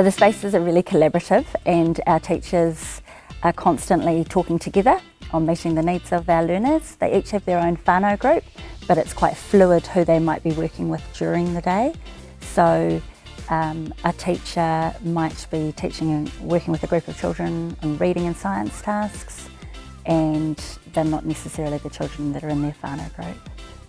So the spaces are really collaborative and our teachers are constantly talking together on meeting the needs of our learners. They each have their own whānau group, but it's quite fluid who they might be working with during the day. So um, a teacher might be teaching and working with a group of children on reading and science tasks, and they're not necessarily the children that are in their whānau group.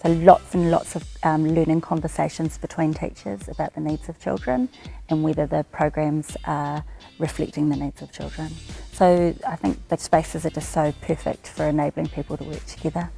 So lots and lots of um, learning conversations between teachers about the needs of children and whether the programs are reflecting the needs of children. So I think the spaces are just so perfect for enabling people to work together.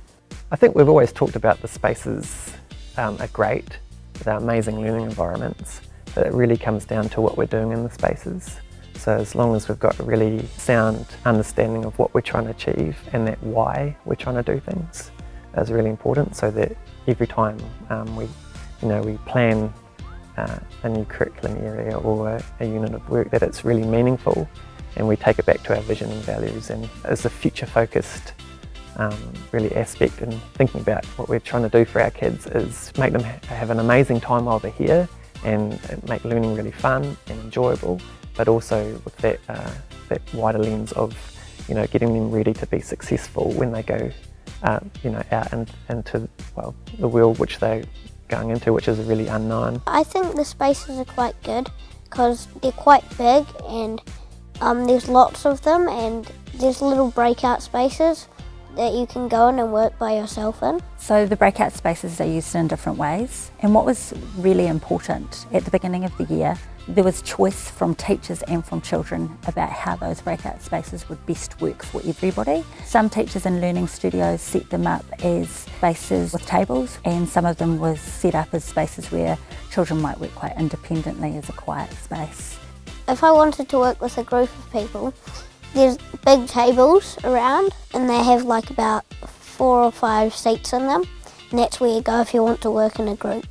I think we've always talked about the spaces um, are great, they're amazing learning environments, but it really comes down to what we're doing in the spaces. So as long as we've got a really sound understanding of what we're trying to achieve and that why we're trying to do things, is really important so that every time um, we, you know, we plan uh, a new curriculum area or a, a, unit of work that it's really meaningful and we take it back to our vision and values and as a future focused um, really aspect and thinking about what we're trying to do for our kids is make them ha have an amazing time while they're here and make learning really fun and enjoyable but also with that, uh, that wider lens of you know, getting them ready to be successful when they go uh, you know, out in, into well, the world which they're going into, which is really unknown. I think the spaces are quite good because they're quite big and um, there's lots of them and there's little breakout spaces that you can go in and work by yourself in. So the breakout spaces are used in different ways and what was really important at the beginning of the year there was choice from teachers and from children about how those breakout spaces would best work for everybody. Some teachers in learning studios set them up as spaces with tables and some of them was set up as spaces where children might work quite independently as a quiet space. If I wanted to work with a group of people, there's big tables around and they have like about four or five seats in them and that's where you go if you want to work in a group.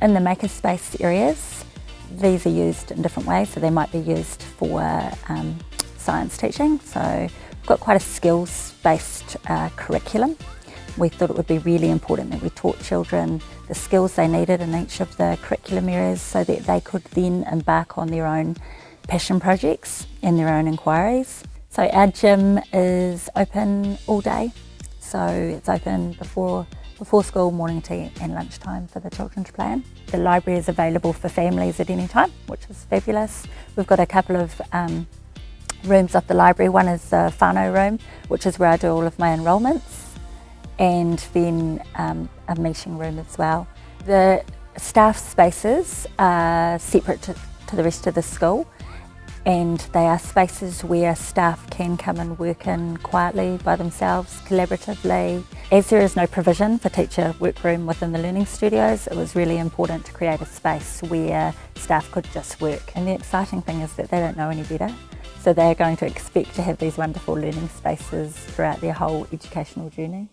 In the makerspace areas, these are used in different ways, so they might be used for um, science teaching. So we've got quite a skills-based uh, curriculum. We thought it would be really important that we taught children the skills they needed in each of the curriculum areas so that they could then embark on their own passion projects and their own inquiries. So our gym is open all day, so it's open before before school, morning tea and lunchtime for the children to play in. The library is available for families at any time, which is fabulous. We've got a couple of um, rooms off the library. One is the whānau room, which is where I do all of my enrolments, and then um, a meeting room as well. The staff spaces are separate to, to the rest of the school and they are spaces where staff can come and work in quietly by themselves, collaboratively. As there is no provision for teacher workroom within the learning studios, it was really important to create a space where staff could just work. And the exciting thing is that they don't know any better. So they're going to expect to have these wonderful learning spaces throughout their whole educational journey.